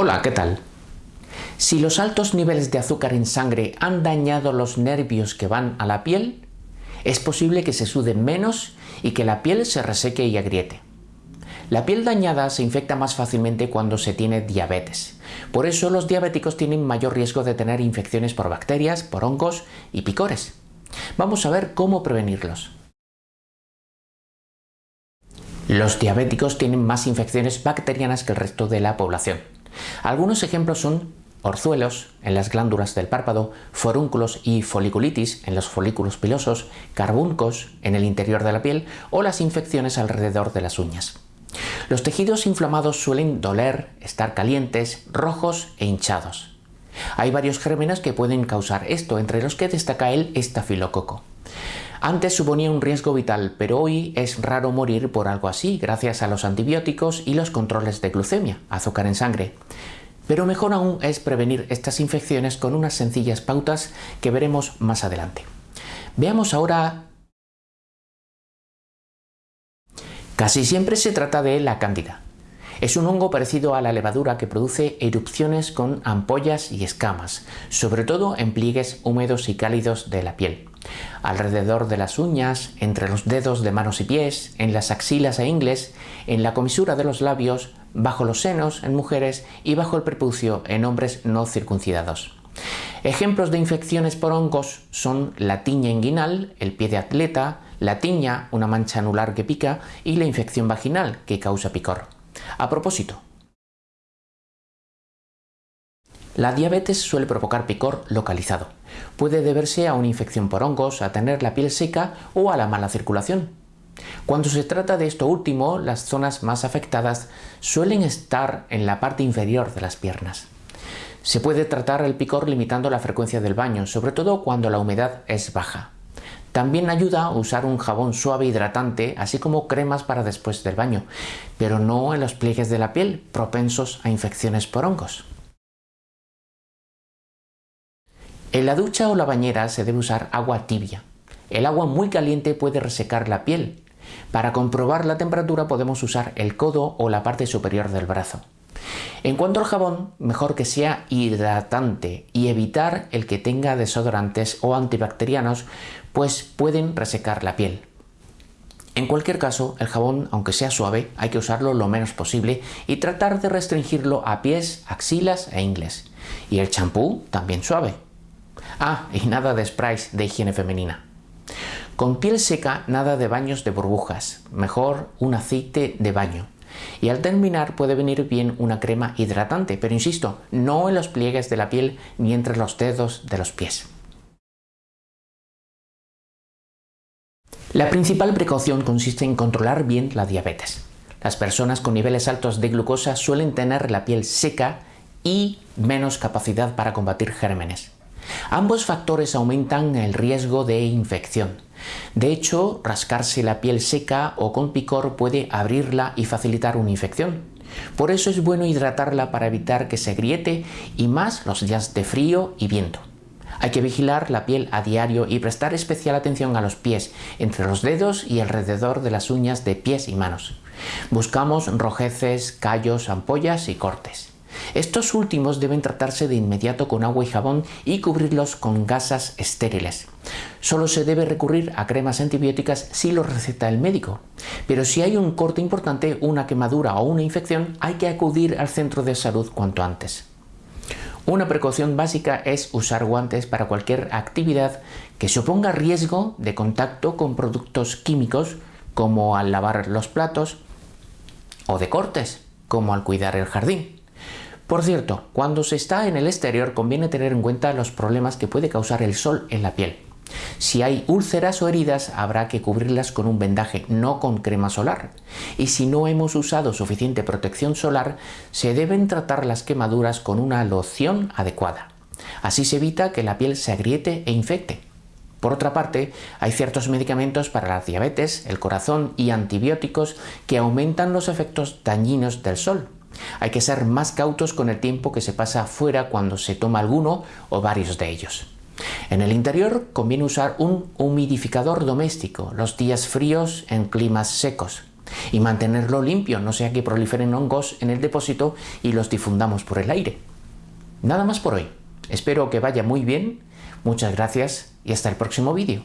Hola, ¿qué tal? Si los altos niveles de azúcar en sangre han dañado los nervios que van a la piel, es posible que se suden menos y que la piel se reseque y agriete. La piel dañada se infecta más fácilmente cuando se tiene diabetes. Por eso los diabéticos tienen mayor riesgo de tener infecciones por bacterias, por hongos y picores. Vamos a ver cómo prevenirlos. Los diabéticos tienen más infecciones bacterianas que el resto de la población. Algunos ejemplos son orzuelos en las glándulas del párpado, forúnculos y foliculitis en los folículos pilosos, carbuncos en el interior de la piel o las infecciones alrededor de las uñas. Los tejidos inflamados suelen doler, estar calientes, rojos e hinchados. Hay varios gérmenes que pueden causar esto, entre los que destaca el estafilococo. Antes suponía un riesgo vital, pero hoy es raro morir por algo así gracias a los antibióticos y los controles de glucemia, azúcar en sangre. Pero mejor aún es prevenir estas infecciones con unas sencillas pautas que veremos más adelante. Veamos ahora... Casi siempre se trata de la cándida. Es un hongo parecido a la levadura que produce erupciones con ampollas y escamas, sobre todo en pliegues húmedos y cálidos de la piel. Alrededor de las uñas, entre los dedos de manos y pies, en las axilas e ingles, en la comisura de los labios, bajo los senos en mujeres y bajo el prepucio en hombres no circuncidados. Ejemplos de infecciones por hongos son la tiña inguinal, el pie de atleta, la tiña, una mancha anular que pica, y la infección vaginal, que causa picor. A propósito, la diabetes suele provocar picor localizado. Puede deberse a una infección por hongos, a tener la piel seca o a la mala circulación. Cuando se trata de esto último, las zonas más afectadas suelen estar en la parte inferior de las piernas. Se puede tratar el picor limitando la frecuencia del baño, sobre todo cuando la humedad es baja. También ayuda a usar un jabón suave hidratante, así como cremas para después del baño, pero no en los pliegues de la piel propensos a infecciones por hongos. En la ducha o la bañera se debe usar agua tibia. El agua muy caliente puede resecar la piel. Para comprobar la temperatura podemos usar el codo o la parte superior del brazo. En cuanto al jabón, mejor que sea hidratante y evitar el que tenga desodorantes o antibacterianos, pues pueden resecar la piel. En cualquier caso, el jabón, aunque sea suave, hay que usarlo lo menos posible y tratar de restringirlo a pies, axilas e ingles. Y el champú también suave. Ah, y nada de sprays de higiene femenina. Con piel seca, nada de baños de burbujas, mejor un aceite de baño. Y al terminar puede venir bien una crema hidratante, pero insisto, no en los pliegues de la piel ni entre los dedos de los pies. La principal precaución consiste en controlar bien la diabetes. Las personas con niveles altos de glucosa suelen tener la piel seca y menos capacidad para combatir gérmenes. Ambos factores aumentan el riesgo de infección. De hecho, rascarse la piel seca o con picor puede abrirla y facilitar una infección. Por eso es bueno hidratarla para evitar que se griete y más los días de frío y viento. Hay que vigilar la piel a diario y prestar especial atención a los pies, entre los dedos y alrededor de las uñas de pies y manos. Buscamos rojeces, callos, ampollas y cortes. Estos últimos deben tratarse de inmediato con agua y jabón y cubrirlos con gasas estériles. Solo se debe recurrir a cremas antibióticas si lo receta el médico. Pero si hay un corte importante, una quemadura o una infección, hay que acudir al centro de salud cuanto antes. Una precaución básica es usar guantes para cualquier actividad que suponga riesgo de contacto con productos químicos como al lavar los platos o de cortes como al cuidar el jardín. Por cierto, cuando se está en el exterior conviene tener en cuenta los problemas que puede causar el sol en la piel. Si hay úlceras o heridas habrá que cubrirlas con un vendaje, no con crema solar. Y si no hemos usado suficiente protección solar, se deben tratar las quemaduras con una loción adecuada. Así se evita que la piel se agriete e infecte. Por otra parte, hay ciertos medicamentos para la diabetes, el corazón y antibióticos que aumentan los efectos dañinos del sol. Hay que ser más cautos con el tiempo que se pasa fuera cuando se toma alguno o varios de ellos. En el interior conviene usar un humidificador doméstico los días fríos en climas secos. y mantenerlo limpio, no sea que proliferen hongos en el depósito y los difundamos por el aire. Nada más por hoy. Espero que vaya muy bien. Muchas gracias y hasta el próximo vídeo.